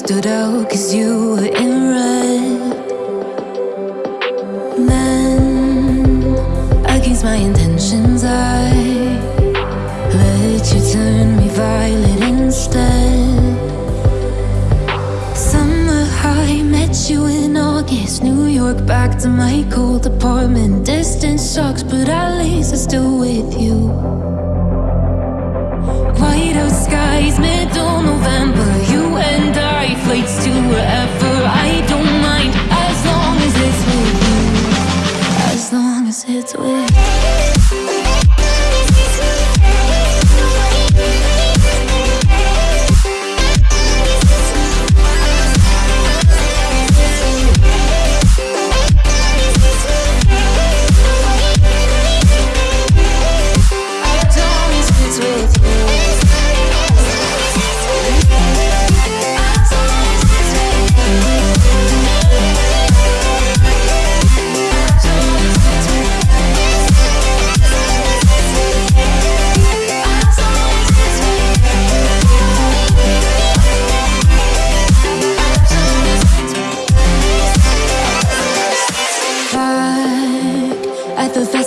stood out cause you were in red. Then, against my intentions, I you in August. New York, back to my cold apartment. Distance sucks, but at least I'm still with you. White out skies, middle November. You and I, flights to wherever. I don't mind as long as it's with you. As long as it's with you.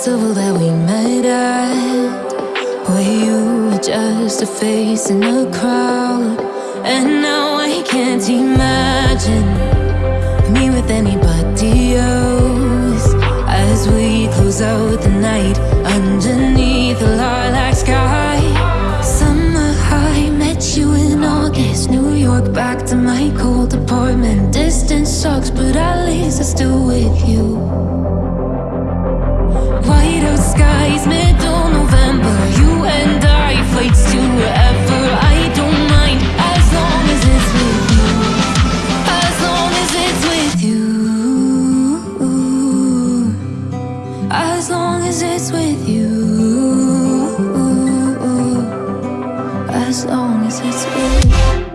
Festival that we met at Where you were just a face in a crowd? And now I can't imagine Me with anybody else. As we close out the night Underneath the lilac sky. Summer high, met you in August New York, back to my cold apartment. Distance sucks, but at least I'm still with you as long as it's with